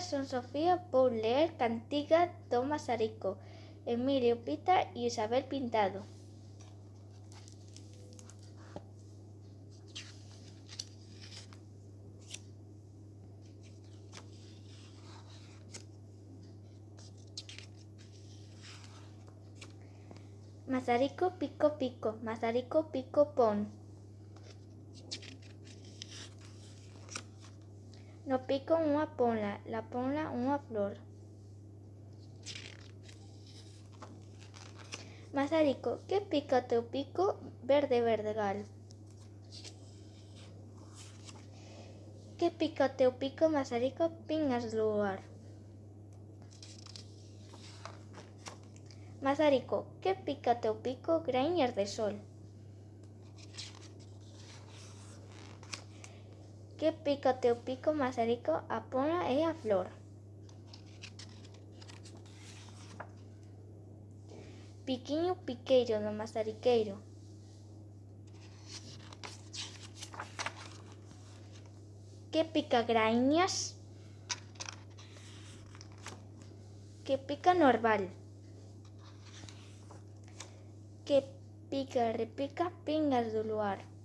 son Sofía vou ler Cantiga do Mazarico, Emilio Pita e Isabel Pintado. Mazarico pico pico, mazarico pico pon. No pico unha ponla, la ponla unha flor. Mazarico, que pica o teu pico verde verdegal? Que pica o teu pico, Mazarico, pingas do luar? Mazarico, que pica o teu pico, greñas de sol? Que pica o teu pico, Mazarico, a pola e a flor? Piquiño piqueiro do mazariqueiro. Que pica graíñas? Que pica normal? Que pica repica pingas do luar.